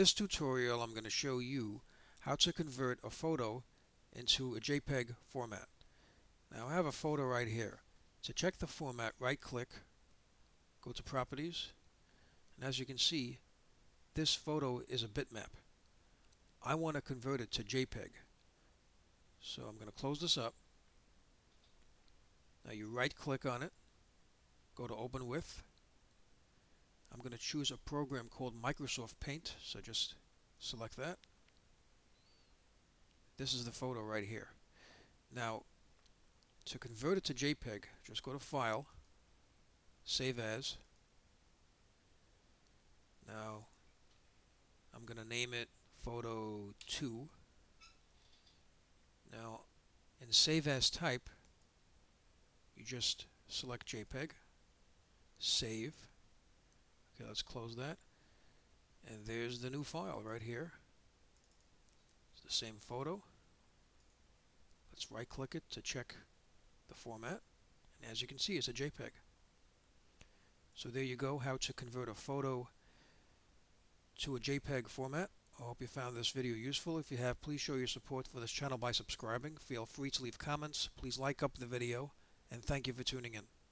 this tutorial I'm going to show you how to convert a photo into a JPEG format. Now I have a photo right here. To check the format, right click, go to properties, and as you can see this photo is a bitmap. I want to convert it to JPEG. So I'm going to close this up. Now you right click on it, go to open with. I'm going to choose a program called Microsoft Paint, so just select that. This is the photo right here. Now to convert it to JPEG, just go to File, Save As. Now I'm going to name it Photo 2. Now in Save As Type, you just select JPEG, save. Okay, let's close that. And there's the new file right here. It's the same photo. Let's right click it to check the format. And as you can see, it's a JPEG. So there you go, how to convert a photo to a JPEG format. I hope you found this video useful. If you have, please show your support for this channel by subscribing. Feel free to leave comments. Please like up the video and thank you for tuning in.